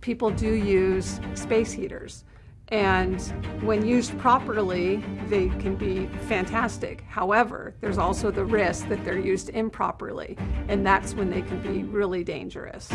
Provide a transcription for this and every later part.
people do use space heaters. And when used properly, they can be fantastic. However, there's also the risk that they're used improperly, and that's when they can be really dangerous.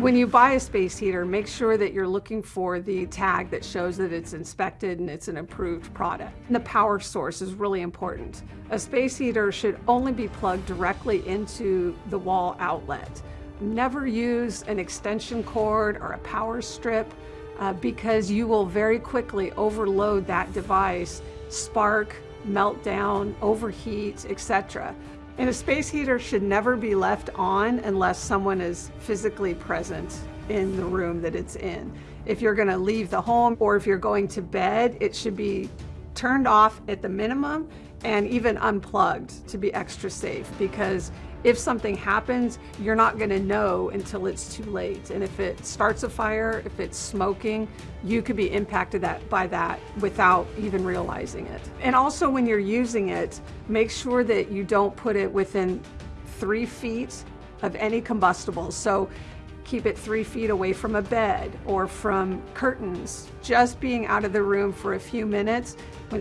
When you buy a space heater, make sure that you're looking for the tag that shows that it's inspected and it's an approved product. And the power source is really important. A space heater should only be plugged directly into the wall outlet. Never use an extension cord or a power strip uh, because you will very quickly overload that device, spark, meltdown, overheat, etc. And a space heater should never be left on unless someone is physically present in the room that it's in. If you're gonna leave the home or if you're going to bed, it should be turned off at the minimum and even unplugged to be extra safe because if something happens, you're not going to know until it's too late. And if it starts a fire, if it's smoking, you could be impacted that, by that without even realizing it. And also when you're using it, make sure that you don't put it within three feet of any combustibles. So keep it three feet away from a bed or from curtains. Just being out of the room for a few minutes,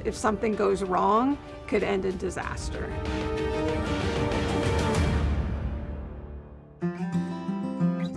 if something goes wrong, could end in disaster.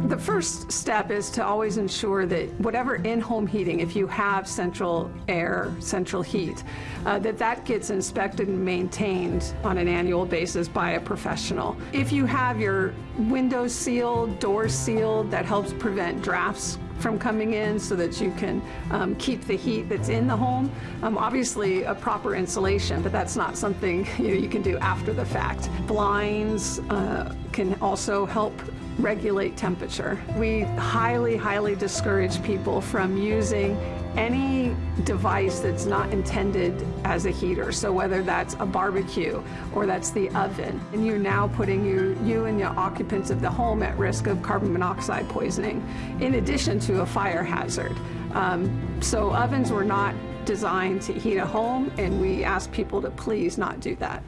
The first step is to always ensure that whatever in-home heating, if you have central air, central heat, uh, that that gets inspected and maintained on an annual basis by a professional. If you have your windows sealed, doors sealed, that helps prevent drafts from coming in so that you can um, keep the heat that's in the home. Um, obviously, a proper insulation, but that's not something you, know, you can do after the fact. Blinds uh, can also help regulate temperature. We highly, highly discourage people from using any device that's not intended as a heater. So whether that's a barbecue or that's the oven, and you're now putting you, you and your occupants of the home at risk of carbon monoxide poisoning, in addition to a fire hazard. Um, so ovens were not designed to heat a home, and we ask people to please not do that.